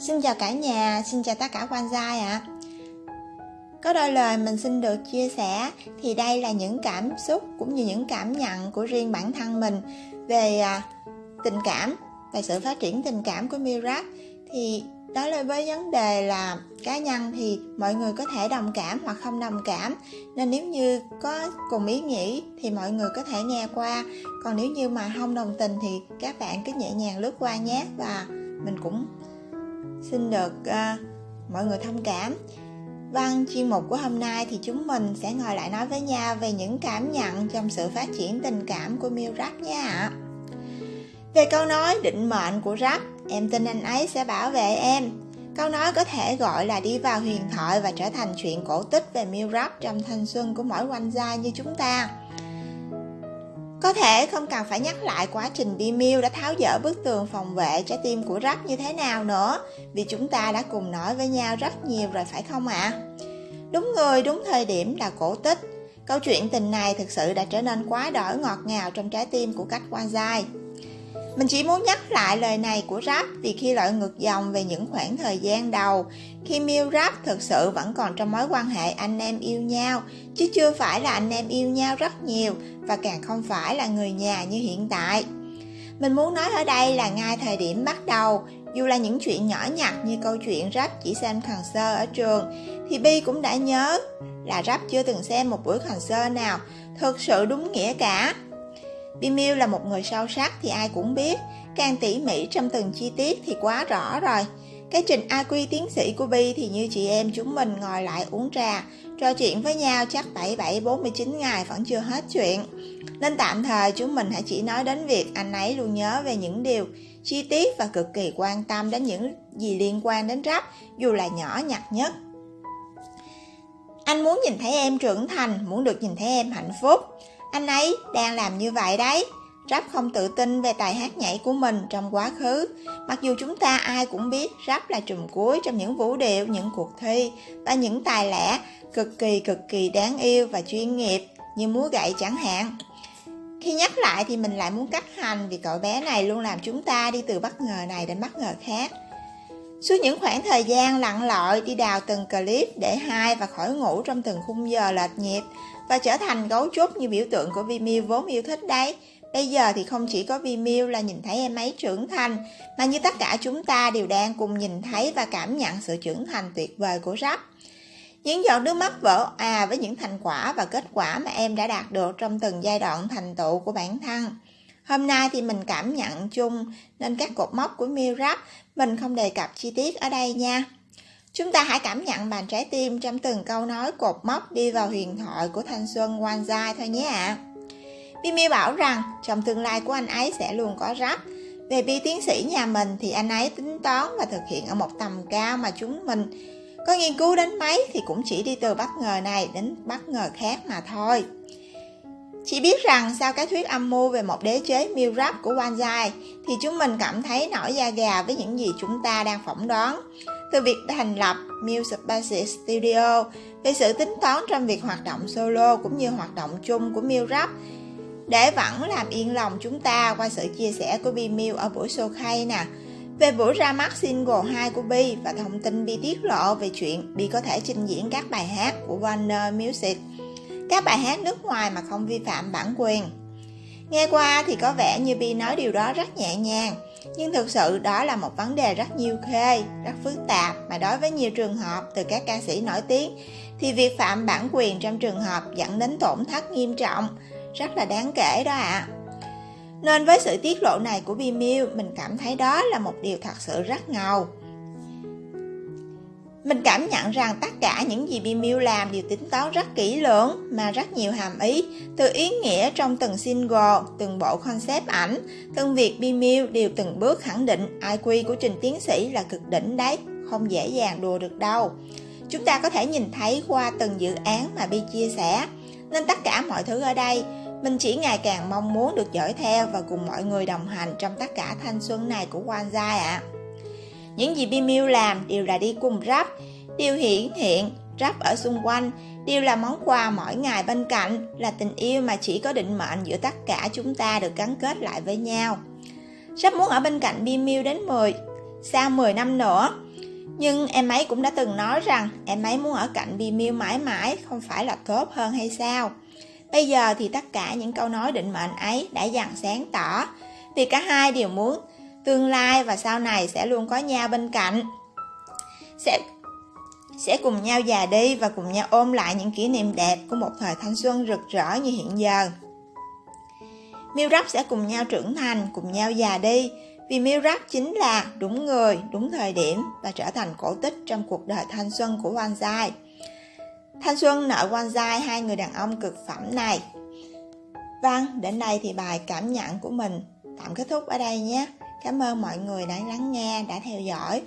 Xin chào cả nhà, xin chào tất cả quan gia ạ. À. Có đôi lời mình xin được chia sẻ thì đây là những cảm xúc cũng như những cảm nhận của riêng bản thân mình về à, tình cảm, về sự phát triển tình cảm của Mirat thì đó là với vấn đề là cá nhân thì mọi người có thể đồng cảm hoặc không đồng cảm nên nếu như có cùng ý nghĩ thì mọi người có thể nghe qua còn nếu như mà không đồng tình thì các bạn cứ nhẹ nhàng lướt qua nhé và mình cũng xin được uh, mọi người thông cảm văn chuyên mục của hôm nay thì chúng mình sẽ ngồi lại nói với nhau về những cảm nhận trong sự phát triển tình cảm của miêu Rap nha ạ. Về câu nói định mệnh của Rap, em tin anh ấy sẽ bảo vệ em. Câu nói có thể gọi là đi vào huyền thoại và trở thành chuyện cổ tích về miêu Rap trong thanh xuân của mỗi quanh gia như chúng ta. Có thể không cần phải nhắc lại quá trình Bimil đã tháo dỡ bức tường phòng vệ trái tim của Rắc như thế nào nữa Vì chúng ta đã cùng nói với nhau rất nhiều rồi phải không ạ? À? Đúng người, đúng thời điểm là cổ tích Câu chuyện tình này thực sự đã trở nên quá đỗi ngọt ngào trong trái tim của cách quan dai mình chỉ muốn nhắc lại lời này của Rap vì khi lội ngược dòng về những khoảng thời gian đầu, khi Miu Rap thực sự vẫn còn trong mối quan hệ anh em yêu nhau, chứ chưa phải là anh em yêu nhau rất nhiều và càng không phải là người nhà như hiện tại. Mình muốn nói ở đây là ngay thời điểm bắt đầu, dù là những chuyện nhỏ nhặt như câu chuyện Rap chỉ xem concert ở trường, thì Bi cũng đã nhớ là Rap chưa từng xem một buổi concert nào thực sự đúng nghĩa cả. Bimil là một người sâu sắc thì ai cũng biết, càng tỉ mỉ trong từng chi tiết thì quá rõ rồi. Cái trình IQ tiến sĩ của Bi thì như chị em chúng mình ngồi lại uống trà, trò chuyện với nhau chắc 77-49 ngày vẫn chưa hết chuyện. Nên tạm thời chúng mình hãy chỉ nói đến việc anh ấy luôn nhớ về những điều chi tiết và cực kỳ quan tâm đến những gì liên quan đến rap, dù là nhỏ nhặt nhất. Anh muốn nhìn thấy em trưởng thành, muốn được nhìn thấy em hạnh phúc. Anh ấy đang làm như vậy đấy. Rap không tự tin về tài hát nhảy của mình trong quá khứ. Mặc dù chúng ta ai cũng biết Rap là trùm cuối trong những vũ điệu, những cuộc thi và những tài lẻ cực kỳ cực kỳ đáng yêu và chuyên nghiệp như múa gậy chẳng hạn. Khi nhắc lại thì mình lại muốn cắt hành vì cậu bé này luôn làm chúng ta đi từ bất ngờ này đến bất ngờ khác. Suốt những khoảng thời gian lặn lội đi đào từng clip để hai và khỏi ngủ trong từng khung giờ lệch nhịp và trở thành gấu trúc như biểu tượng của Vimeo vốn yêu thích đấy. Bây giờ thì không chỉ có Vimeo là nhìn thấy em ấy trưởng thành, mà như tất cả chúng ta đều đang cùng nhìn thấy và cảm nhận sự trưởng thành tuyệt vời của Rap. Những giọt nước mắt vỡ à với những thành quả và kết quả mà em đã đạt được trong từng giai đoạn thành tựu của bản thân. Hôm nay thì mình cảm nhận chung nên các cột mốc của Miu Rap mình không đề cập chi tiết ở đây nha. Chúng ta hãy cảm nhận bàn trái tim trong từng câu nói cột mốc đi vào huyền thoại của thanh xuân One Zai thôi nhé ạ. À. Bimi bảo rằng, trong tương lai của anh ấy sẽ luôn có rap. Về bi tiến sĩ nhà mình thì anh ấy tính toán và thực hiện ở một tầm cao mà chúng mình có nghiên cứu đến mấy thì cũng chỉ đi từ bất ngờ này đến bất ngờ khác mà thôi. Chỉ biết rằng sau cái thuyết âm mưu về một đế chế miêu rap của Wanzai thì chúng mình cảm thấy nổi da gà với những gì chúng ta đang phỏng đoán. Từ việc thành lập Music Basic Studio về sự tính toán trong việc hoạt động solo cũng như hoạt động chung của Miu Rap để vẫn làm yên lòng chúng ta qua sự chia sẻ của Bi Miu ở buổi show khay nè. Về buổi ra mắt single 2 của Bi và thông tin Bi tiết lộ về chuyện Bi có thể trình diễn các bài hát của Warner Music các bài hát nước ngoài mà không vi phạm bản quyền. Nghe qua thì có vẻ như Bi nói điều đó rất nhẹ nhàng, nhưng thực sự đó là một vấn đề rất nhiều khê, rất phức tạp mà đối với nhiều trường hợp từ các ca sĩ nổi tiếng thì việc phạm bản quyền trong trường hợp dẫn đến tổn thất nghiêm trọng, rất là đáng kể đó ạ. À. Nên với sự tiết lộ này của Bimil mình cảm thấy đó là một điều thật sự rất ngầu. Mình cảm nhận rằng tất cả những gì Bimiu làm đều tính toán rất kỹ lưỡng mà rất nhiều hàm ý, từ ý nghĩa trong từng single, từng bộ concept ảnh, từng việc Bimiu đều từng bước khẳng định IQ của trình tiến sĩ là cực đỉnh đấy, không dễ dàng đùa được đâu. Chúng ta có thể nhìn thấy qua từng dự án mà Bi chia sẻ, nên tất cả mọi thứ ở đây mình chỉ ngày càng mong muốn được dõi theo và cùng mọi người đồng hành trong tất cả thanh xuân này của Wanzai ạ. À. Những gì Bimiu làm đều là đi cùng rap, điều hiển hiện rap ở xung quanh, đều là món quà mỗi ngày bên cạnh, là tình yêu mà chỉ có định mệnh giữa tất cả chúng ta được gắn kết lại với nhau. Rap muốn ở bên cạnh Bimiu đến 10, sau 10 năm nữa, Nhưng em ấy cũng đã từng nói rằng em ấy muốn ở cạnh Bimiu mãi mãi không phải là tốt hơn hay sao? Bây giờ thì tất cả những câu nói định mệnh ấy đã dần sáng tỏ vì cả hai đều muốn tương lai và sau này sẽ luôn có nhau bên cạnh. Sẽ sẽ cùng nhau già đi và cùng nhau ôm lại những kỷ niệm đẹp của một thời thanh xuân rực rỡ như hiện giờ. Milrap sẽ cùng nhau trưởng thành, cùng nhau già đi, vì Milrap chính là đúng người, đúng thời điểm và trở thành cổ tích trong cuộc đời thanh xuân của Wanzai. Thanh xuân nợ Wanzai hai người đàn ông cực phẩm này. Vâng, đến đây thì bài cảm nhận của mình tạm kết thúc ở đây nhé. Cảm ơn mọi người đã lắng nghe, đã theo dõi.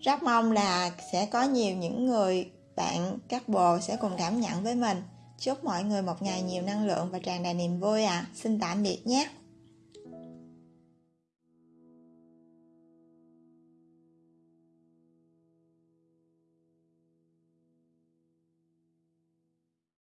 Rất mong là sẽ có nhiều những người bạn các bồ sẽ cùng cảm nhận với mình. Chúc mọi người một ngày nhiều năng lượng và tràn đầy niềm vui ạ. À. Xin tạm biệt nhé.